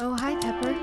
Oh, hi, Pepper.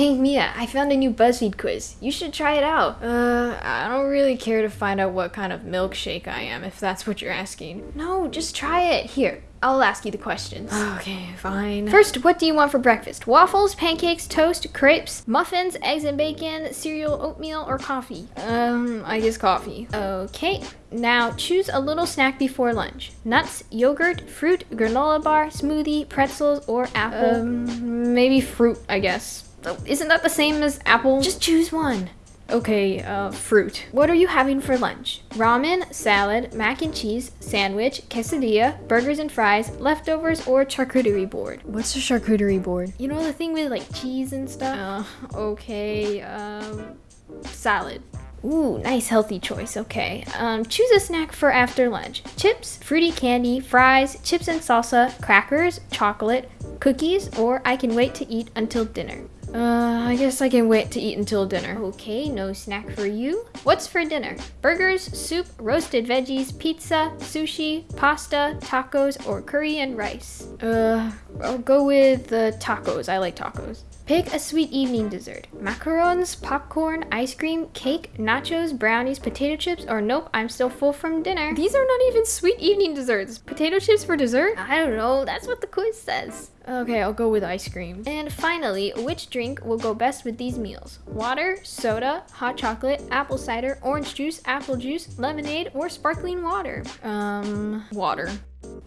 Hey Mia, I found a new BuzzFeed quiz. You should try it out. Uh, I don't really care to find out what kind of milkshake I am, if that's what you're asking. No, just try it. Here, I'll ask you the questions. Okay, fine. First, what do you want for breakfast? Waffles, pancakes, toast, crepes, muffins, eggs and bacon, cereal, oatmeal, or coffee? Um, I guess coffee. Okay. Now, choose a little snack before lunch. Nuts, yogurt, fruit, granola bar, smoothie, pretzels, or apple. Um, maybe fruit, I guess. Isn't that the same as apple? Just choose one. Okay, uh, fruit. What are you having for lunch? Ramen, salad, mac and cheese, sandwich, quesadilla, burgers and fries, leftovers, or charcuterie board? What's a charcuterie board? You know the thing with like cheese and stuff? Uh, okay, um, salad. Ooh, nice healthy choice. Okay. Um, choose a snack for after lunch. Chips, fruity candy, fries, chips and salsa, crackers, chocolate, cookies, or I can wait to eat until dinner. Uh, I guess I can wait to eat until dinner. Okay, no snack for you. What's for dinner? Burgers, soup, roasted veggies, pizza, sushi, pasta, tacos, or curry and rice? Uh, I'll go with the tacos. I like tacos. Pick a sweet evening dessert. Macarons, popcorn, ice cream, cake, nachos, brownies, potato chips, or nope, I'm still full from dinner. These are not even sweet evening desserts. Potato chips for dessert? I don't know, that's what the quiz says. Okay, I'll go with ice cream. And finally, which drink will go best with these meals? Water, soda, hot chocolate, apple cider, orange juice, apple juice, lemonade, or sparkling water? Um, water.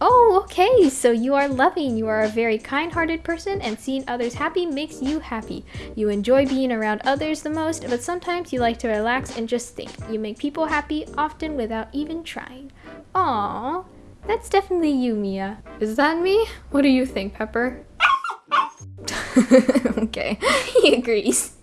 Oh, okay. So you are loving. You are a very kind hearted person, and seeing others happy makes you happy. You enjoy being around others the most, but sometimes you like to relax and just think. You make people happy often without even trying. Aww. That's definitely you, Mia. Is that me? What do you think, Pepper? okay, he agrees.